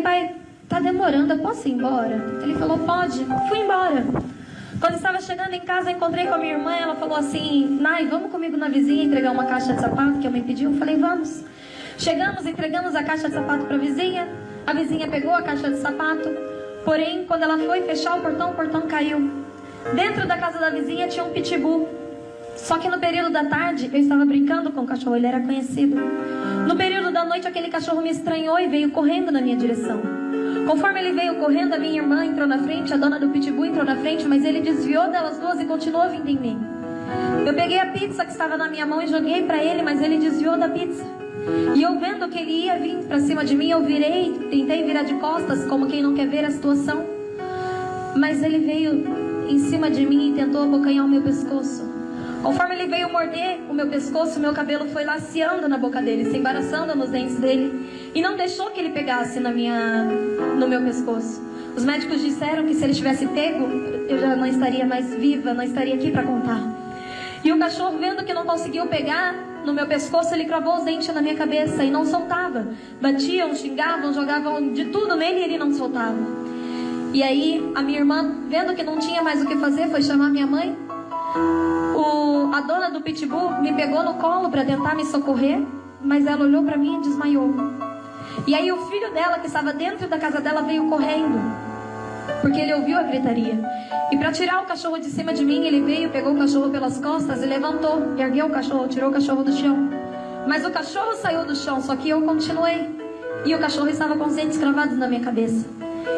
Falei, pai, tá demorando, eu posso ir embora? Ele falou, pode. Fui embora. Quando estava chegando em casa, encontrei com a minha irmã. Ela falou assim: Nai, vamos comigo na vizinha entregar uma caixa de sapato que eu me pediu. Eu falei: Vamos. Chegamos, entregamos a caixa de sapato para a vizinha. A vizinha pegou a caixa de sapato. Porém, quando ela foi fechar o portão, o portão caiu. Dentro da casa da vizinha tinha um pitbull. Só que no período da tarde eu estava brincando com o cachorro, ele era conhecido. No período da noite aquele cachorro me estranhou e veio correndo na minha direção. Conforme ele veio correndo, a minha irmã entrou na frente, a dona do pitbull entrou na frente, mas ele desviou delas duas e continuou vindo em mim. Eu peguei a pizza que estava na minha mão e joguei para ele, mas ele desviou da pizza. E eu vendo que ele ia vir para cima de mim, eu virei, tentei virar de costas, como quem não quer ver a situação. Mas ele veio em cima de mim e tentou abocanhar o meu pescoço. Conforme ele veio morder o meu pescoço, o meu cabelo foi laceando na boca dele, se embaraçando nos dentes dele e não deixou que ele pegasse na minha, no meu pescoço. Os médicos disseram que se ele tivesse pego, eu já não estaria mais viva, não estaria aqui para contar. E o cachorro, vendo que não conseguiu pegar no meu pescoço, ele cravou os dentes na minha cabeça e não soltava. Batiam, xingavam, jogavam de tudo nele e ele não soltava. E aí, a minha irmã, vendo que não tinha mais o que fazer, foi chamar minha mãe. A dona do pitbull me pegou no colo para tentar me socorrer, mas ela olhou para mim e desmaiou. E aí o filho dela, que estava dentro da casa dela, veio correndo, porque ele ouviu a gritaria. E para tirar o cachorro de cima de mim, ele veio, pegou o cachorro pelas costas e levantou, ergueu o cachorro, tirou o cachorro do chão. Mas o cachorro saiu do chão, só que eu continuei. E o cachorro estava com os dentes cravados na minha cabeça.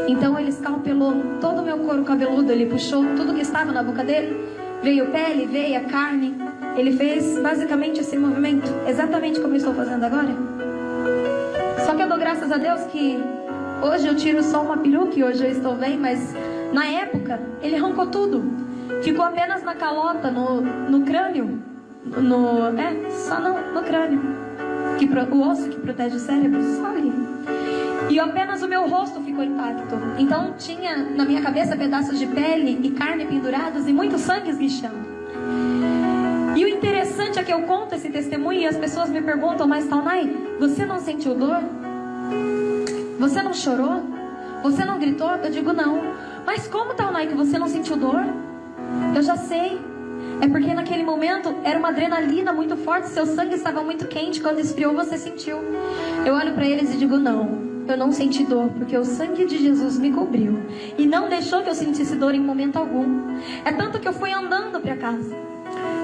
Então ele escalpelou todo o meu couro cabeludo, ele puxou tudo que estava na boca dele Veio pele, veia, carne. Ele fez basicamente esse movimento, exatamente como eu estou fazendo agora. Só que eu dou graças a Deus que hoje eu tiro só uma peruca e hoje eu estou bem, mas na época ele arrancou tudo. Ficou apenas na calota, no, no crânio. No, é, só no, no crânio. Que, o osso que protege o cérebro, só ali. E apenas o meu rosto ficou intacto. Então tinha na minha cabeça pedaços de pele e carne pendurados e muito sangue esguichando. E o interessante é que eu conto esse testemunho e as pessoas me perguntam, mas Taunay, você não sentiu dor? Você não chorou? Você não gritou? Eu digo não. Mas como Taunay que você não sentiu dor? Eu já sei. É porque naquele momento era uma adrenalina muito forte, seu sangue estava muito quente, quando esfriou você sentiu. Eu olho para eles e digo não eu não senti dor, porque o sangue de Jesus me cobriu e não deixou que eu sentisse dor em momento algum. É tanto que eu fui andando para casa.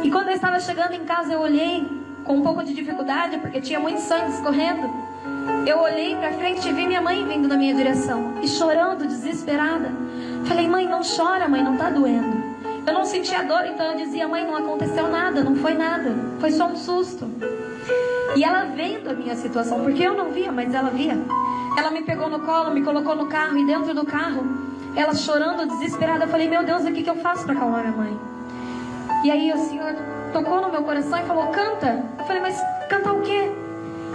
E quando eu estava chegando em casa, eu olhei com um pouco de dificuldade, porque tinha muito sangue escorrendo. Eu olhei para frente e vi minha mãe vindo na minha direção e chorando, desesperada. Falei, mãe, não chora, mãe, não tá doendo. Eu não sentia dor, então eu dizia, mãe, não aconteceu nada, não foi nada, foi só um susto. E ela vendo a minha situação, porque eu não via, mas ela via. Ela me pegou no colo, me colocou no carro e dentro do carro, ela chorando, desesperada, eu falei: Meu Deus, o que, que eu faço para acalmar minha mãe? E aí o Senhor tocou no meu coração e falou: Canta. Eu falei: Mas cantar o quê?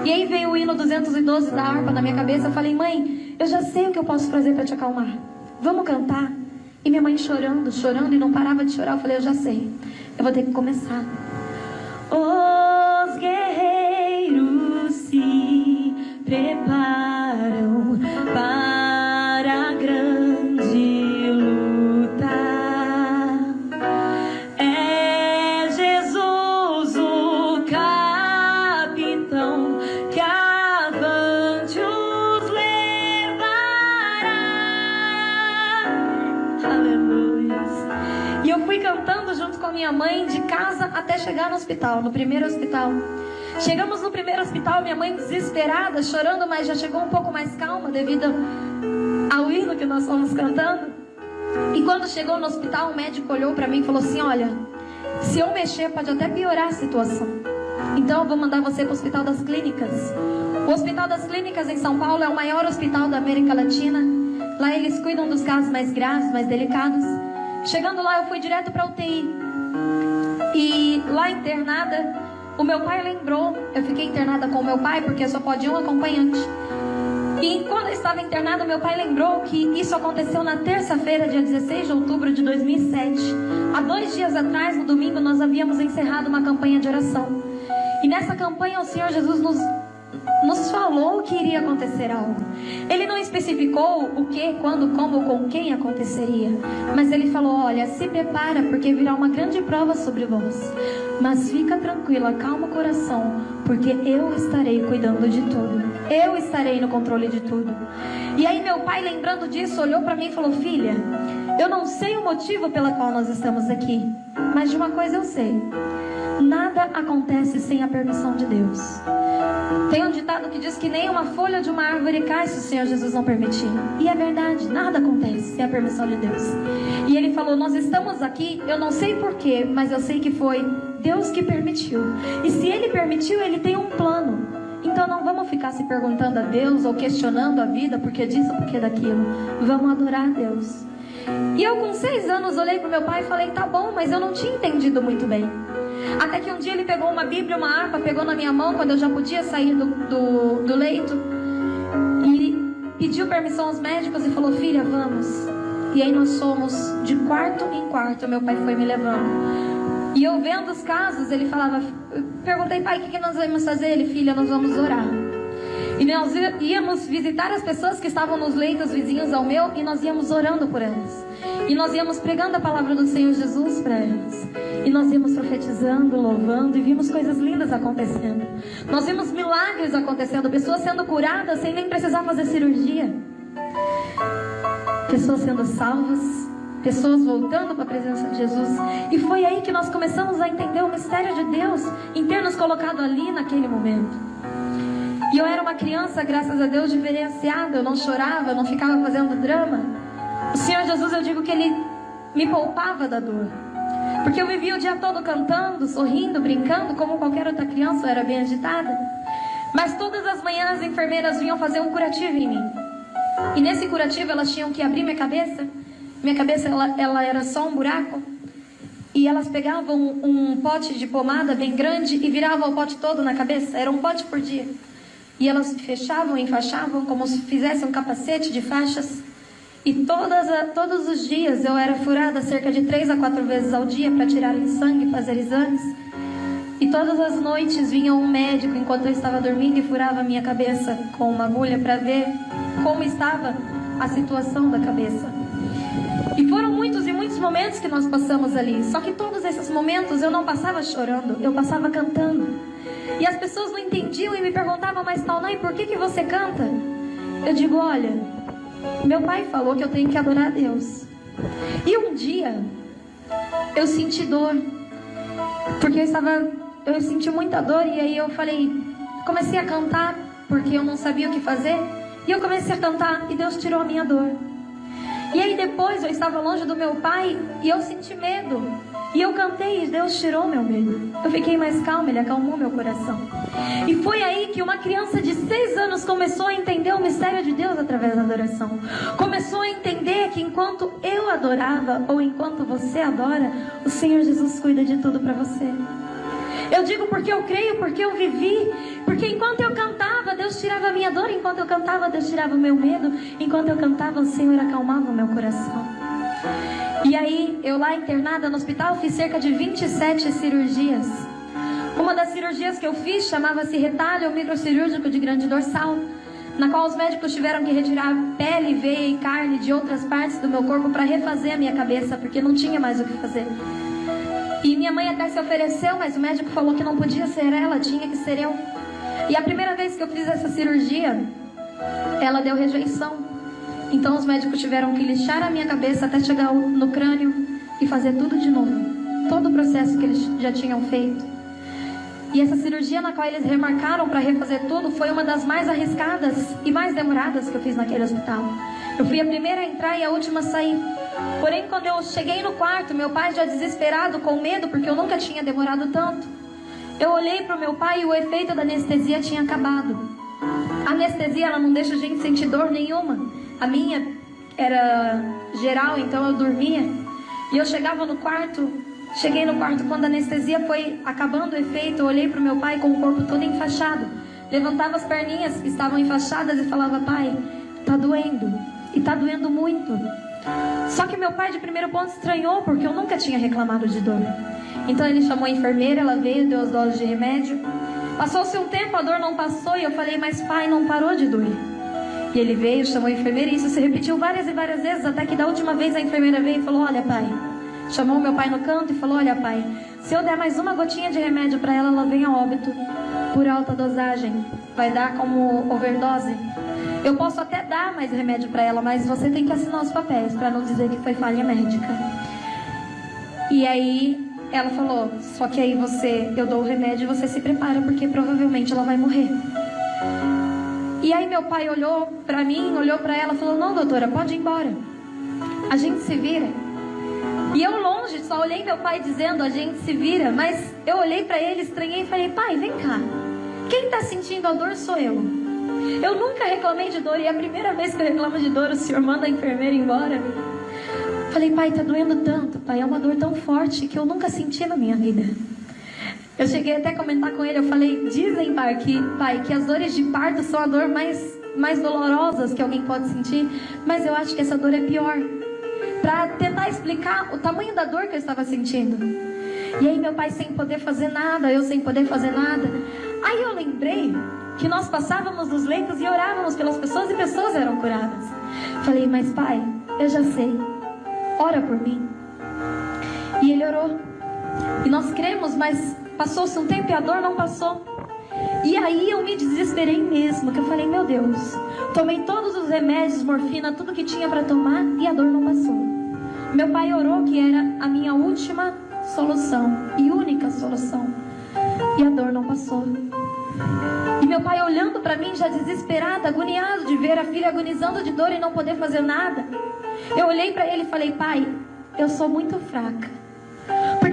E aí veio o hino 212 da harpa na minha cabeça. Eu falei: Mãe, eu já sei o que eu posso fazer para te acalmar. Vamos cantar. E minha mãe chorando, chorando e não parava de chorar. Eu falei: Eu já sei. Eu vou ter que começar. Com a minha mãe de casa até chegar no hospital, no primeiro hospital. Chegamos no primeiro hospital, minha mãe desesperada, chorando, mas já chegou um pouco mais calma devido ao hino que nós fomos cantando. E quando chegou no hospital, o médico olhou para mim e falou assim: Olha, se eu mexer, pode até piorar a situação. Então eu vou mandar você para o Hospital das Clínicas. O Hospital das Clínicas em São Paulo é o maior hospital da América Latina. Lá eles cuidam dos casos mais graves, mais delicados. Chegando lá, eu fui direto para UTI. E lá internada, o meu pai lembrou, eu fiquei internada com o meu pai porque só pode um acompanhante. E quando eu estava internada, meu pai lembrou que isso aconteceu na terça-feira, dia 16 de outubro de 2007. Há dois dias atrás, no domingo, nós havíamos encerrado uma campanha de oração. E nessa campanha, o Senhor Jesus nos nos falou que iria acontecer algo. Ele não especificou o que, quando, como, com quem aconteceria. Mas ele falou: Olha, se prepara, porque virá uma grande prova sobre vós. Mas fica tranquila, calma o coração, porque eu estarei cuidando de tudo. Eu estarei no controle de tudo. E aí, meu pai, lembrando disso, olhou para mim e falou: Filha, eu não sei o motivo pela qual nós estamos aqui, mas de uma coisa eu sei. Nada acontece sem a permissão de Deus. Tem um ditado que diz que nem uma folha de uma árvore cai se o Senhor Jesus não permitir. E é verdade, nada acontece sem a permissão de Deus. E ele falou: Nós estamos aqui, eu não sei porquê, mas eu sei que foi Deus que permitiu. E se ele permitiu, ele tem um plano. Então não vamos ficar se perguntando a Deus ou questionando a vida porque disso, porque daquilo. Vamos adorar a Deus. E eu com seis anos olhei para meu pai e falei, tá bom, mas eu não tinha entendido muito bem. Até que um dia ele pegou uma Bíblia, uma harpa, pegou na minha mão quando eu já podia sair do, do, do leito e pediu permissão aos médicos e falou: Filha, vamos. E aí nós fomos de quarto em quarto, meu pai foi me levando. E eu vendo os casos, ele falava, perguntei, pai, o que, que nós vamos fazer? Ele, filha, nós vamos orar. E nós íamos visitar as pessoas que estavam nos leitos vizinhos ao meu e nós íamos orando por elas. E nós íamos pregando a palavra do Senhor Jesus para elas. E nós íamos profetizando, louvando e vimos coisas lindas acontecendo. Nós vimos milagres acontecendo, pessoas sendo curadas sem nem precisar fazer cirurgia. Pessoas sendo salvas, pessoas voltando para a presença de Jesus. E foi aí que nós começamos a entender o mistério de Deus em ter nos colocado ali naquele momento. E eu era uma criança, graças a Deus, diferenciada. Eu não chorava, eu não ficava fazendo drama. O Senhor Jesus, eu digo que Ele me poupava da dor. Porque eu vivia o dia todo cantando, sorrindo, brincando, como qualquer outra criança, eu era bem agitada. Mas todas as manhãs as enfermeiras vinham fazer um curativo em mim. E nesse curativo elas tinham que abrir minha cabeça. Minha cabeça ela, ela era só um buraco. E elas pegavam um, pote de pomada bem grande e viravam o pote todo na cabeça. Era um pote por dia. E elas fechavam e enfaixavam como se fizessem um capacete de faixas. E todas, todos os dias eu era furada cerca de três a quatro vezes ao dia para tirarem sangue e fazer exames. E todas as noites vinha um médico enquanto eu estava dormindo e furava a minha cabeça com uma agulha para ver como estava a situação da cabeça. E foram muitos e muitos momentos que nós passamos ali. Só que todos esses momentos eu não passava chorando, eu passava cantando. E as pessoas não entendiam e me perguntavam, mas Taunay, por que, que você canta? Eu digo, olha, meu pai falou que eu tenho que adorar a Deus. E um dia eu senti dor, porque eu estava, eu senti muita dor e aí eu falei, comecei a cantar porque eu não sabia o que fazer. E eu comecei a cantar e Deus tirou a minha dor. E aí depois eu estava longe do meu pai e eu senti medo. E eu cantei e Deus tirou meu medo. Eu fiquei mais calma, Ele acalmou meu coração. E foi aí que uma criança de seis anos começou a entender o mistério de Deus através da adoração. Começou a entender que enquanto eu adorava ou enquanto você adora, o Senhor Jesus cuida de tudo para você. Eu digo porque eu creio, porque eu vivi. Porque enquanto eu cantava, Deus tirava a minha dor. Enquanto eu cantava, Deus tirava o meu medo. Enquanto eu cantava, o Senhor acalmava o meu coração. E aí, eu lá internada no hospital, fiz cerca de 27 cirurgias. Uma das cirurgias que eu fiz chamava-se retalho microcirúrgico de grande dorsal, na qual os médicos tiveram que retirar pele, veia e carne de outras partes do meu corpo para refazer a minha cabeça, porque não tinha mais o que fazer. E minha mãe até se ofereceu, mas o médico falou que não podia ser ela, tinha que ser eu. E a primeira vez que eu fiz essa cirurgia, ela deu rejeição. Então os médicos tiveram que lixar a minha cabeça até chegar no crânio e fazer tudo de novo. Todo o processo que eles já tinham feito. E essa cirurgia na qual eles remarcaram para refazer tudo foi uma das mais arriscadas e mais demoradas que eu fiz naquele hospital. Eu fui a primeira a entrar e a última a sair. Porém, quando eu cheguei no quarto, meu pai já desesperado, com medo, porque eu nunca tinha demorado tanto. Eu olhei para o meu pai e o efeito da anestesia tinha acabado. A anestesia ela não deixa a gente sentir dor nenhuma. A minha era geral, então eu dormia. E eu chegava no quarto, cheguei no quarto quando a anestesia foi acabando o efeito, eu olhei para o meu pai com o corpo todo enfaixado. Levantava as perninhas que estavam enfaixadas e falava: "Pai, tá doendo. E tá doendo muito." Só que meu pai de primeiro ponto estranhou porque eu nunca tinha reclamado de dor. Então ele chamou a enfermeira, ela veio, deu as doses de remédio. Passou-se um tempo, a dor não passou e eu falei, mas pai, não parou de doer. E ele veio, chamou a enfermeira e isso se repetiu várias e várias vezes, até que da última vez a enfermeira veio e falou: Olha, pai. Chamou meu pai no canto e falou: Olha, pai, se eu der mais uma gotinha de remédio para ela, ela vem a óbito por alta dosagem. Vai dar como overdose. Eu posso até dar mais remédio para ela, mas você tem que assinar os papéis para não dizer que foi falha médica. E aí ela falou: Só que aí você, eu dou o remédio e você se prepara, porque provavelmente ela vai morrer. E aí meu pai olhou para mim, olhou para ela, falou: "Não, doutora, pode ir embora. A gente se vira". E eu longe, só olhei meu pai dizendo: "A gente se vira", mas eu olhei para ele, estranhei e falei: "Pai, vem cá. Quem está sentindo a dor sou eu. Eu nunca reclamei de dor e é a primeira vez que eu reclamo de dor, o senhor manda a enfermeira embora". Falei: "Pai, tá doendo tanto, pai, é uma dor tão forte que eu nunca senti na minha vida". Eu cheguei até a comentar com ele, eu falei, dizem, pai, que, pai, que as dores de parto são a dor mais, mais dolorosas que alguém pode sentir, mas eu acho que essa dor é pior. Para tentar explicar o tamanho da dor que eu estava sentindo. E aí meu pai sem poder fazer nada, eu sem poder fazer nada. Aí eu lembrei que nós passávamos nos leitos e orávamos pelas pessoas e pessoas eram curadas. Falei, mas pai, eu já sei. Ora por mim. E ele orou. E nós cremos, mas Passou-se um tempo e a dor não passou. E aí eu me desesperei mesmo, que eu falei, meu Deus, tomei todos os remédios, morfina, tudo que tinha para tomar e a dor não passou. Meu pai orou que era a minha última solução e única solução. E a dor não passou. E meu pai olhando para mim já desesperado, agoniado de ver a filha agonizando de dor e não poder fazer nada. Eu olhei para ele e falei: "Pai, eu sou muito fraca.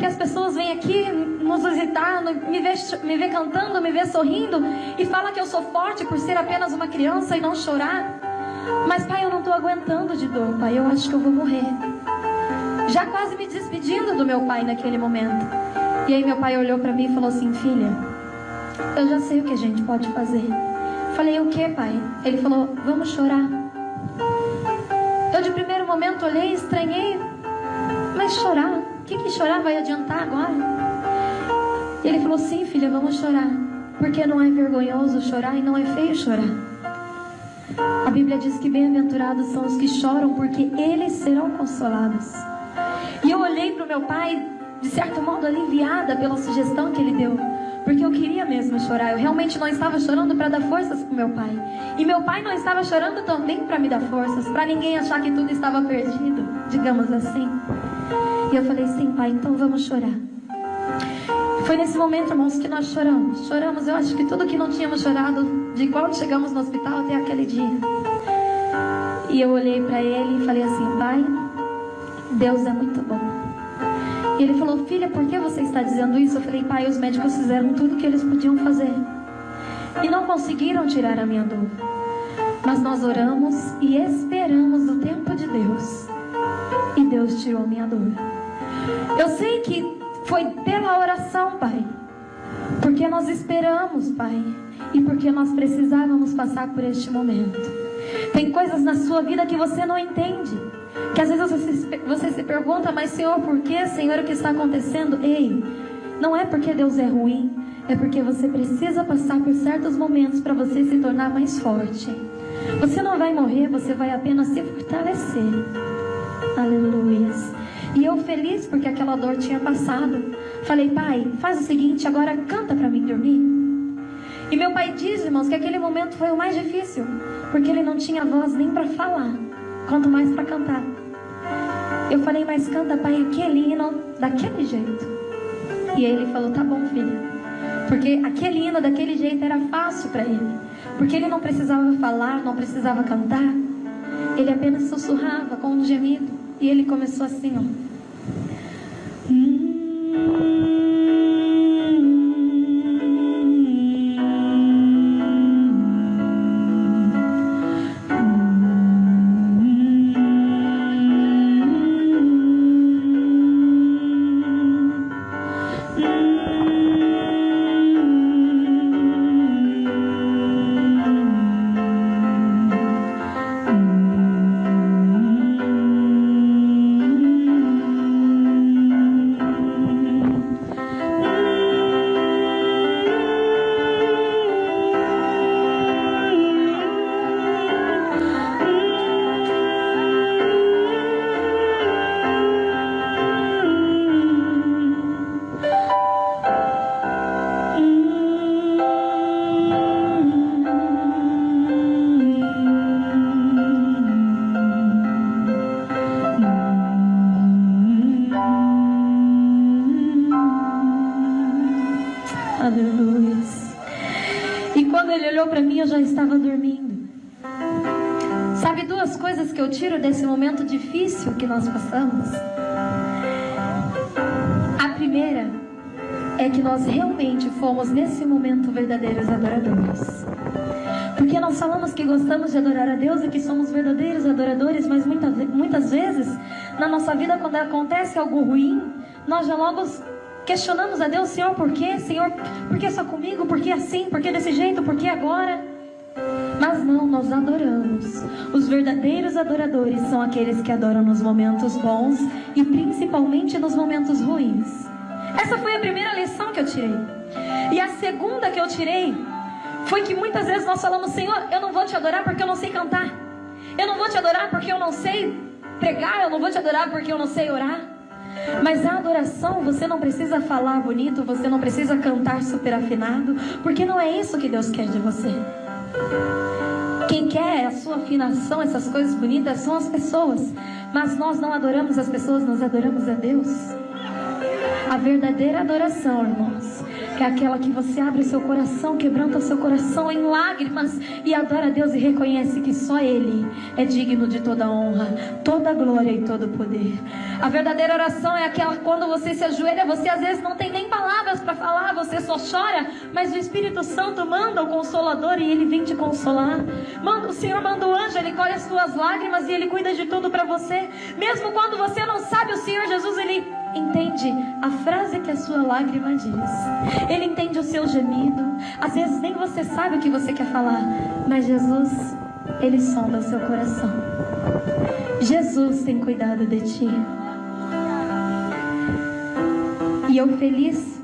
Porque as pessoas vêm aqui nos visitar, me vê, me cantando, me vê sorrindo e fala que eu sou forte por ser apenas uma criança e não chorar. Mas pai, eu não estou aguentando de dor, pai. Eu acho que eu vou morrer. Já quase me despedindo do meu pai naquele momento. E aí meu pai olhou para mim e falou assim, filha, eu já sei o que a gente pode fazer. Falei, o que, pai? Ele falou, vamos chorar. Eu de primeiro momento olhei, estranhei, mas chorar que, que chorar vai adiantar agora? E ele falou: Sim, filha, vamos chorar. Porque não é vergonhoso chorar e não é feio chorar. A Bíblia diz que bem-aventurados são os que choram, porque eles serão consolados. E eu olhei para o meu pai, de certo modo aliviada pela sugestão que ele deu. Porque eu queria mesmo chorar. Eu realmente não estava chorando para dar forças para meu pai. E meu pai não estava chorando também para me dar forças, para ninguém achar que tudo estava perdido, digamos assim. E eu falei, sim, pai, então vamos chorar. Foi nesse momento, irmãos, que nós choramos. Choramos, eu acho que tudo que não tínhamos chorado, de quando chegamos no hospital até aquele dia. E eu olhei para ele e falei assim, pai, Deus é muito bom. E ele falou, filha, por que você está dizendo isso? Eu falei, pai, os médicos fizeram tudo o que eles podiam fazer. E não conseguiram tirar a minha dor. Mas nós oramos e esperamos o tempo de Deus. Deus tirou minha dor. Eu sei que foi pela oração, Pai. Porque nós esperamos, Pai. E porque nós precisávamos passar por este momento. Tem coisas na sua vida que você não entende. Que às vezes você se, você se pergunta, mas Senhor, por que, Senhor, o que está acontecendo? Ei, não é porque Deus é ruim. É porque você precisa passar por certos momentos para você se tornar mais forte. Você não vai morrer, você vai apenas se fortalecer. Aleluias. E eu feliz porque aquela dor tinha passado. Falei, pai, faz o seguinte, agora canta para mim dormir. E meu pai diz, irmãos, que aquele momento foi o mais difícil, porque ele não tinha voz nem para falar, quanto mais para cantar. Eu falei, mas canta, pai, aquele hino daquele jeito. E ele falou, tá bom, filha. Porque aquele hino daquele jeito era fácil para ele. Porque ele não precisava falar, não precisava cantar. Ele apenas sussurrava com um gemido. E ele começou assim, ó. Desse momento difícil que nós passamos? A primeira é que nós realmente fomos nesse momento verdadeiros adoradores. Porque nós falamos que gostamos de adorar a Deus e que somos verdadeiros adoradores, mas muitas, muitas vezes na nossa vida, quando acontece algo ruim, nós já logo questionamos a Deus, Senhor, por quê? Senhor, por que só comigo? Por que assim? Por que desse jeito? Por que agora? Mas não, nós adoramos. Os verdadeiros adoradores são aqueles que adoram nos momentos bons e principalmente nos momentos ruins. Essa foi a primeira lição que eu tirei. E a segunda que eu tirei foi que muitas vezes nós falamos, Senhor, eu não vou te adorar porque eu não sei cantar. Eu não vou te adorar porque eu não sei pregar, eu não vou te adorar porque eu não sei orar. Mas a adoração, você não precisa falar bonito, você não precisa cantar super afinado, porque não é isso que Deus quer de você. Quem quer a sua afinação, essas coisas bonitas, são as pessoas. Mas nós não adoramos as pessoas, nós adoramos a Deus. A verdadeira adoração, irmãos, é aquela que você abre seu coração, quebranta o seu coração em lágrimas e adora a Deus e reconhece que só Ele é digno de toda honra, toda glória e todo poder. A verdadeira oração é aquela quando você se ajoelha, você às vezes não tem nem palavras para falar, você só chora, mas o Espírito Santo manda o consolador e ele vem te consolar. Manda, o Senhor manda o anjo, ele colhe as suas lágrimas e ele cuida de tudo para você. Mesmo quando você não sabe, o Senhor Jesus ele entende a frase que a sua lágrima diz. Ele entende o seu gemido. Às vezes nem você sabe o que você quer falar, mas Jesus, ele sonda o seu coração. Jesus tem cuidado de ti. E eu feliz.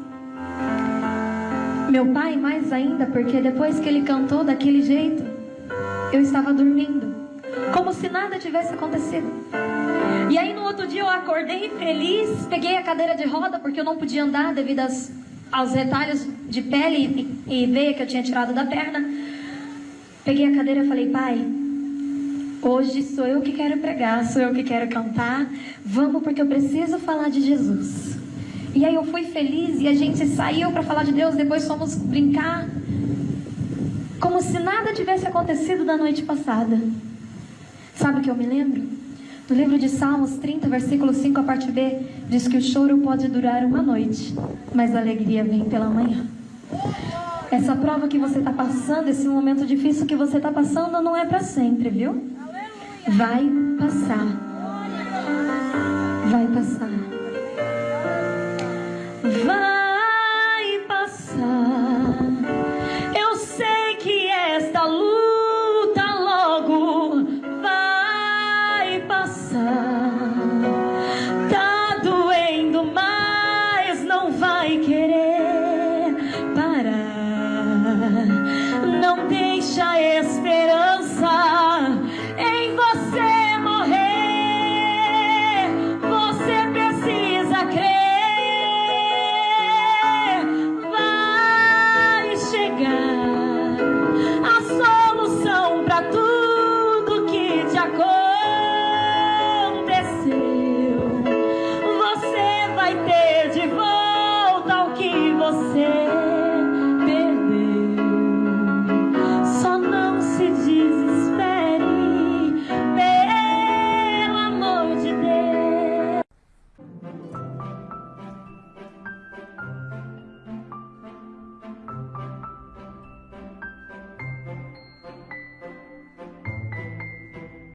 Meu pai mais ainda, porque depois que ele cantou daquele jeito, eu estava dormindo, como se nada tivesse acontecido. E aí no outro dia eu acordei feliz, peguei a cadeira de roda porque eu não podia andar devido às, aos retalhos de pele e, e veia que eu tinha tirado da perna. Peguei a cadeira e falei, pai, hoje sou eu que quero pregar, sou eu que quero cantar. Vamos porque eu preciso falar de Jesus. E aí eu fui feliz e a gente saiu para falar de Deus, depois fomos brincar. Como se nada tivesse acontecido da noite passada. Sabe o que eu me lembro? No livro de Salmos 30, versículo 5, a parte B, diz que o choro pode durar uma noite, mas a alegria vem pela manhã. Essa prova que você está passando, esse momento difícil que você está passando, não é para sempre, viu? Vai passar. Vai passar.